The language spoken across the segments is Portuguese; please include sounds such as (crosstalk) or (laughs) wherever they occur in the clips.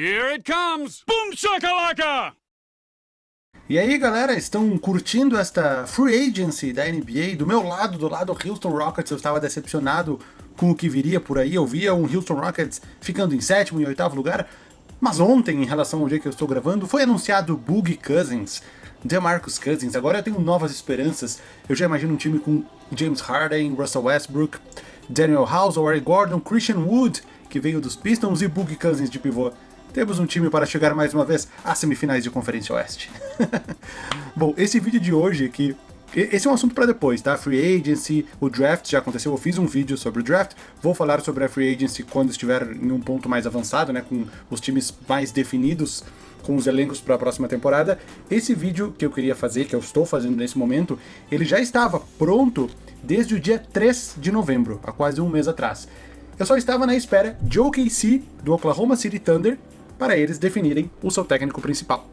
Here it comes! Boom shakalaka! E aí galera, estão curtindo esta free agency da NBA? Do meu lado, do lado do Houston Rockets, eu estava decepcionado com o que viria por aí. Eu via um Houston Rockets ficando em sétimo e oitavo lugar. Mas ontem, em relação ao dia que eu estou gravando, foi anunciado Boogie Cousins, DeMarcus Cousins. Agora eu tenho novas esperanças. Eu já imagino um time com James Harden, Russell Westbrook, Daniel House, Larry Gordon, Christian Wood, que veio dos Pistons, e Boogie Cousins de pivô. Temos um time para chegar mais uma vez às semifinais de Conferência Oeste. (laughs) Bom, esse vídeo de hoje aqui esse é um assunto para depois, tá? Free Agency, o draft já aconteceu, eu fiz um vídeo sobre o draft, vou falar sobre a Free Agency quando estiver em um ponto mais avançado, né, com os times mais definidos, com os elencos para a próxima temporada. Esse vídeo que eu queria fazer, que eu estou fazendo nesse momento, ele já estava pronto desde o dia 3 de novembro, há quase um mês atrás. Eu só estava na espera de OKC, do Oklahoma City Thunder, para eles definirem o seu técnico principal.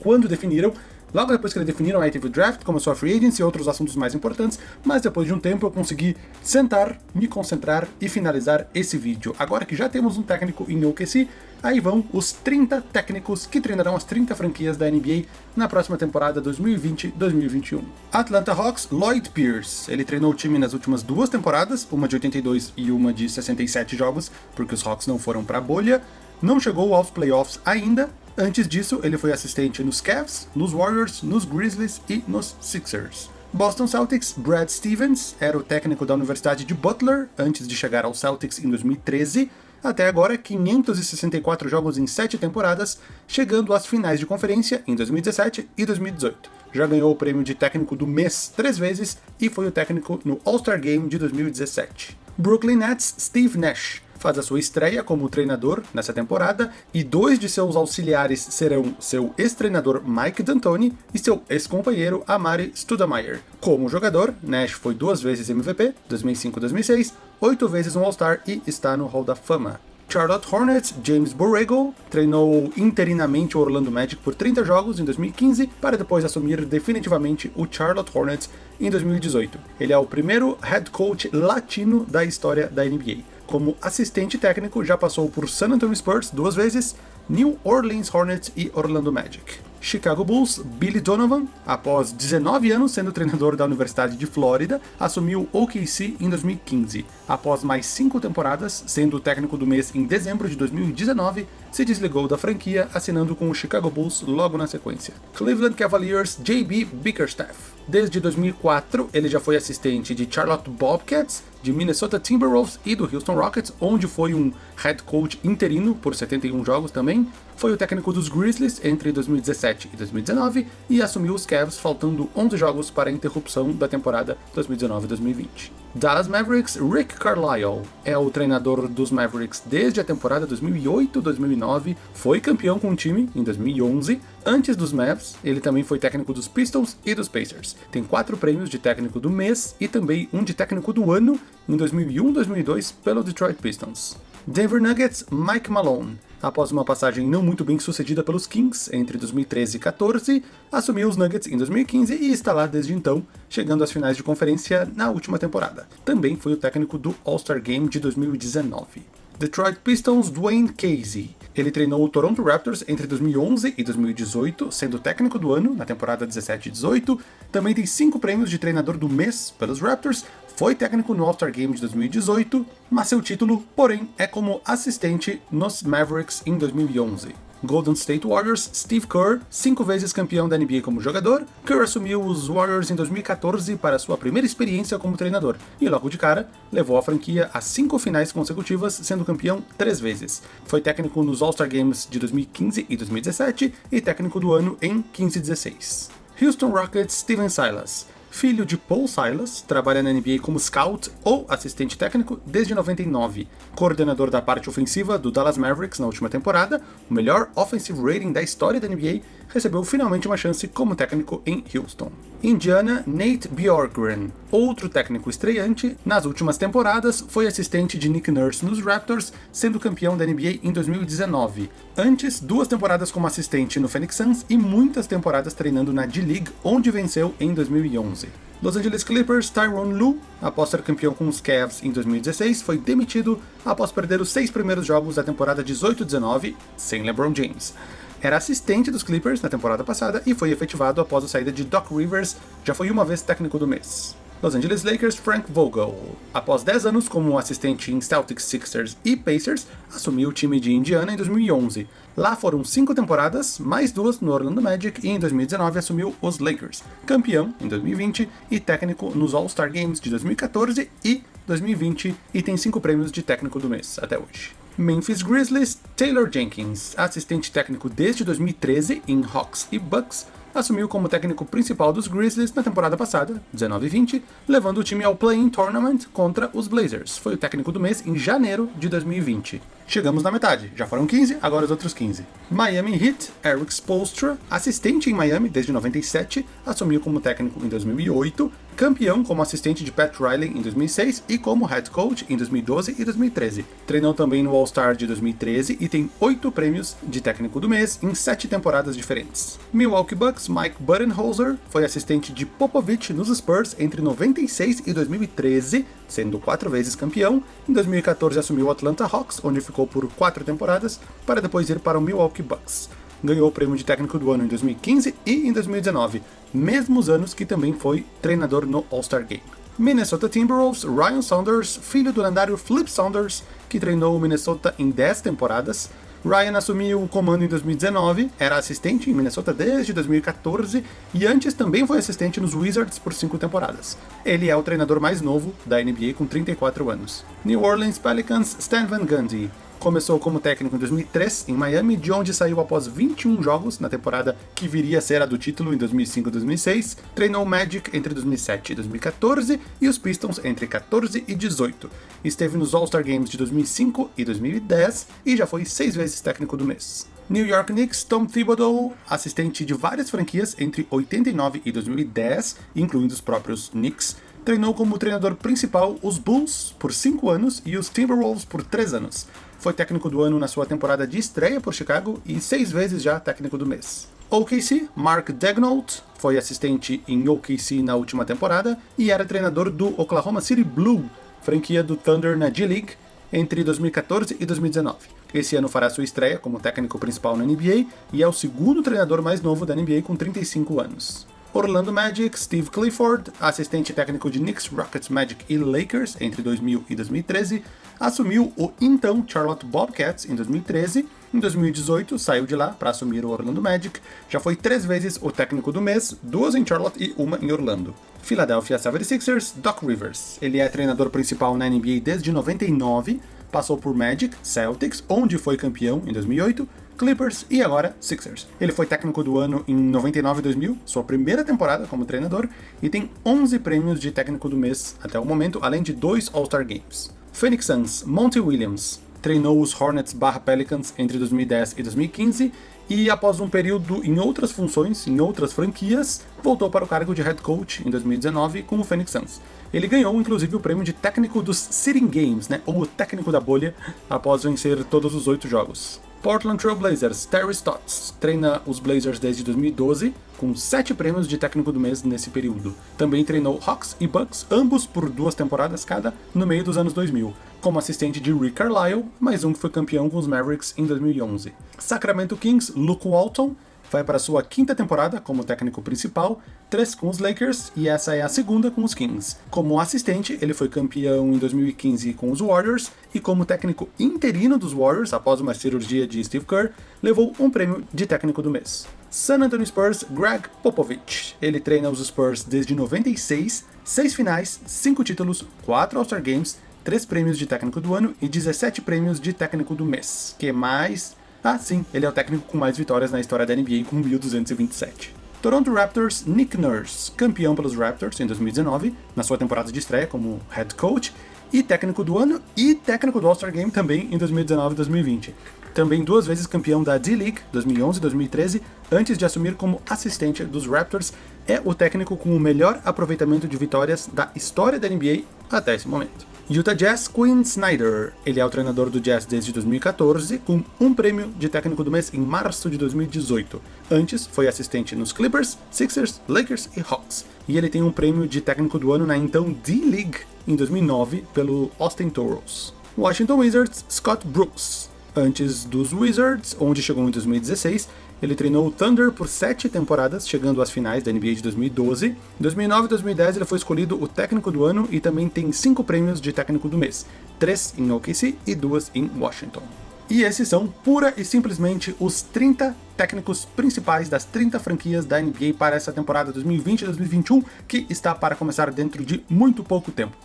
Quando definiram, Logo depois que eles definiram, aí teve o draft, começou a free agency e outros assuntos mais importantes, mas depois de um tempo eu consegui sentar, me concentrar e finalizar esse vídeo. Agora que já temos um técnico em OKC, aí vão os 30 técnicos que treinarão as 30 franquias da NBA na próxima temporada 2020-2021. Atlanta Hawks, Lloyd Pierce. Ele treinou o time nas últimas duas temporadas, uma de 82 e uma de 67 jogos, porque os Hawks não foram para a bolha. Não chegou aos playoffs ainda, Antes disso, ele foi assistente nos Cavs, nos Warriors, nos Grizzlies e nos Sixers. Boston Celtics, Brad Stevens, era o técnico da Universidade de Butler antes de chegar ao Celtics em 2013, até agora 564 jogos em 7 temporadas, chegando às finais de conferência em 2017 e 2018. Já ganhou o prêmio de técnico do mês três vezes e foi o técnico no All-Star Game de 2017. Brooklyn Nets, Steve Nash, faz a sua estreia como treinador nessa temporada, e dois de seus auxiliares serão seu ex-treinador Mike D'Antoni e seu ex-companheiro Amari Studemeyer. Como jogador, Nash foi duas vezes MVP, 2005 e 2006, oito vezes um All-Star e está no Hall da Fama. Charlotte Hornets, James Borrego, treinou interinamente o Orlando Magic por 30 jogos em 2015, para depois assumir definitivamente o Charlotte Hornets em 2018. Ele é o primeiro head coach latino da história da NBA. Como assistente técnico, já passou por San Antonio Spurs duas vezes, New Orleans Hornets e Orlando Magic. Chicago Bulls, Billy Donovan, após 19 anos sendo treinador da Universidade de Flórida, assumiu OKC em 2015. Após mais cinco temporadas, sendo o técnico do mês em dezembro de 2019, se desligou da franquia, assinando com o Chicago Bulls logo na sequência. Cleveland Cavaliers, JB Bickerstaff. Desde 2004, ele já foi assistente de Charlotte Bobcats, de Minnesota Timberwolves e do Houston Rockets, onde foi um head coach interino por 71 jogos também. Foi o técnico dos Grizzlies entre 2017 e 2019 e assumiu os Cavs faltando 11 jogos para a interrupção da temporada 2019-2020. Dallas Mavericks, Rick Carlisle é o treinador dos Mavericks desde a temporada 2008-2009, foi campeão com o time em 2011, antes dos Mavs, ele também foi técnico dos Pistons e dos Pacers. Tem quatro prêmios de técnico do mês e também um de técnico do ano em 2001-2002 pelo Detroit Pistons. Denver Nuggets, Mike Malone após uma passagem não muito bem sucedida pelos Kings entre 2013 e 14, assumiu os Nuggets em 2015 e está lá desde então, chegando às finais de conferência na última temporada. Também foi o técnico do All-Star Game de 2019. Detroit Pistons, Dwayne Casey. Ele treinou o Toronto Raptors entre 2011 e 2018, sendo técnico do ano na temporada 17 e 18. Também tem cinco prêmios de treinador do mês pelos Raptors, foi técnico no All-Star Game de 2018, mas seu título, porém, é como assistente nos Mavericks em 2011. Golden State Warriors, Steve Kerr, cinco vezes campeão da NBA como jogador, Kerr assumiu os Warriors em 2014 para sua primeira experiência como treinador, e logo de cara, levou a franquia a cinco finais consecutivas, sendo campeão três vezes. Foi técnico nos All-Star Games de 2015 e 2017, e técnico do ano em 15 e 16. Houston Rockets, Steven Silas filho de Paul Silas, trabalha na NBA como scout ou assistente técnico desde 99, coordenador da parte ofensiva do Dallas Mavericks na última temporada, o melhor offensive rating da história da NBA, recebeu finalmente uma chance como técnico em Houston. Indiana, Nate Bjorkgren, outro técnico estreante, nas últimas temporadas foi assistente de Nick Nurse nos Raptors, sendo campeão da NBA em 2019. Antes, duas temporadas como assistente no Phoenix Suns e muitas temporadas treinando na D-League, onde venceu em 2011. Los Angeles Clippers, Tyronn Lue, após ser campeão com os Cavs em 2016, foi demitido após perder os seis primeiros jogos da temporada 18-19 sem LeBron James. Era assistente dos Clippers na temporada passada e foi efetivado após a saída de Doc Rivers, já foi uma vez técnico do mês. Los Angeles Lakers, Frank Vogel. Após 10 anos como assistente em Celtics, Sixers e Pacers, assumiu o time de Indiana em 2011. Lá foram 5 temporadas, mais duas no Orlando Magic e em 2019 assumiu os Lakers, campeão em 2020 e técnico nos All-Star Games de 2014 e 2020 e tem 5 prêmios de técnico do mês até hoje. Memphis Grizzlies, Taylor Jenkins, assistente técnico desde 2013 em Hawks e Bucks, assumiu como técnico principal dos Grizzlies na temporada passada, 19-20, levando o time ao Play-in Tournament contra os Blazers. Foi o técnico do mês em janeiro de 2020. Chegamos na metade, já foram 15, agora os outros 15. Miami Heat, Eric Spoelstra, assistente em Miami desde 97, assumiu como técnico em 2008, campeão como assistente de Pat Riley em 2006 e como head coach em 2012 e 2013. Treinou também no All-Star de 2013 e tem 8 prêmios de técnico do mês em 7 temporadas diferentes. Milwaukee Bucks, Mike Budenholzer, foi assistente de Popovich nos Spurs entre 96 e 2013, sendo 4 vezes campeão. Em 2014 assumiu o Atlanta Hawks, onde ficou por 4 temporadas, para depois ir para o Milwaukee Bucks ganhou o prêmio de técnico do ano em 2015 e em 2019, mesmos anos que também foi treinador no All-Star Game. Minnesota Timberwolves, Ryan Saunders, filho do lendário Flip Saunders, que treinou o Minnesota em 10 temporadas. Ryan assumiu o comando em 2019, era assistente em Minnesota desde 2014 e antes também foi assistente nos Wizards por 5 temporadas. Ele é o treinador mais novo da NBA com 34 anos. New Orleans Pelicans, Stan Van Gundy, Começou como técnico em 2003 em Miami, de onde saiu após 21 jogos na temporada que viria a ser a do título em 2005 e 2006. Treinou o Magic entre 2007 e 2014 e os Pistons entre 14 e 18. Esteve nos All-Star Games de 2005 e 2010 e já foi seis vezes técnico do mês. New York Knicks, Tom Thibodeau, assistente de várias franquias entre 89 e 2010, incluindo os próprios Knicks, treinou como treinador principal os Bulls por 5 anos e os Timberwolves por 3 anos foi técnico do ano na sua temporada de estreia por Chicago e seis vezes já técnico do mês. OKC, Mark Daignault, foi assistente em OKC na última temporada e era treinador do Oklahoma City Blue, franquia do Thunder na G-League, entre 2014 e 2019. Esse ano fará sua estreia como técnico principal na NBA e é o segundo treinador mais novo da NBA com 35 anos. Orlando Magic, Steve Clifford, assistente técnico de Knicks, Rockets, Magic e Lakers entre 2000 e 2013, assumiu o então Charlotte Bobcats em 2013. Em 2018, saiu de lá para assumir o Orlando Magic. Já foi três vezes o técnico do mês, duas em Charlotte e uma em Orlando. Philadelphia 76ers, Doc Rivers. Ele é treinador principal na NBA desde 99, passou por Magic, Celtics, onde foi campeão em 2008, Clippers e agora Sixers. Ele foi técnico do ano em 99 e 2000, sua primeira temporada como treinador, e tem 11 prêmios de técnico do mês até o momento, além de dois All-Star Games. Phoenix Suns, Monty Williams, treinou os Hornets barra Pelicans entre 2010 e 2015 e após um período em outras funções, em outras franquias, voltou para o cargo de head coach em 2019 com o Phoenix Suns. Ele ganhou inclusive o prêmio de técnico dos Sitting Games, né, ou o técnico da bolha, após vencer todos os oito jogos. Portland Trail Blazers, Terry Stotts, treina os Blazers desde 2012, com 7 prêmios de técnico do mês nesse período. Também treinou Hawks e Bucks, ambos por duas temporadas cada, no meio dos anos 2000, como assistente de Rick Carlisle, mais um que foi campeão com os Mavericks em 2011. Sacramento Kings, Luke Walton, vai para sua quinta temporada como técnico principal, três com os Lakers e essa é a segunda com os Kings. Como assistente, ele foi campeão em 2015 com os Warriors e como técnico interino dos Warriors após uma cirurgia de Steve Kerr, levou um prêmio de técnico do mês. San Antonio Spurs, Greg Popovich. Ele treina os Spurs desde 96, seis finais, cinco títulos, quatro All-Star Games, três prêmios de técnico do ano e 17 prêmios de técnico do mês. Que mais? Ah, sim, ele é o técnico com mais vitórias na história da NBA com 1.227. Toronto Raptors, Nick Nurse, campeão pelos Raptors em 2019, na sua temporada de estreia como head coach, e técnico do ano e técnico do All-Star Game também em 2019 e 2020. também duas vezes campeão da D-League 2011 e 2013, antes de assumir como assistente dos Raptors, é o técnico com o melhor aproveitamento de vitórias da história da NBA até esse momento. Utah Jazz Quinn Snyder. Ele é o treinador do Jazz desde 2014, com um prêmio de técnico do mês em março de 2018. Antes, foi assistente nos Clippers, Sixers, Lakers e Hawks. E ele tem um prêmio de técnico do ano na então D-League em 2009 pelo Austin Toros. Washington Wizards Scott Brooks. Antes dos Wizards, onde chegou em 2016, ele treinou o Thunder por sete temporadas, chegando às finais da NBA de 2012. Em 2009 e 2010 ele foi escolhido o técnico do ano e também tem cinco prêmios de técnico do mês, três em OKC e duas em Washington. E esses são pura e simplesmente os 30 técnicos principais das 30 franquias da NBA para essa temporada 2020-2021, que está para começar dentro de muito pouco tempo.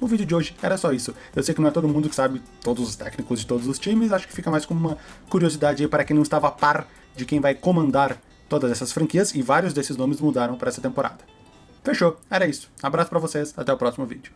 O vídeo de hoje era só isso. Eu sei que não é todo mundo que sabe todos os técnicos de todos os times, acho que fica mais como uma curiosidade aí para quem não estava a par de quem vai comandar todas essas franquias, e vários desses nomes mudaram para essa temporada. Fechou, era isso. Abraço para vocês, até o próximo vídeo.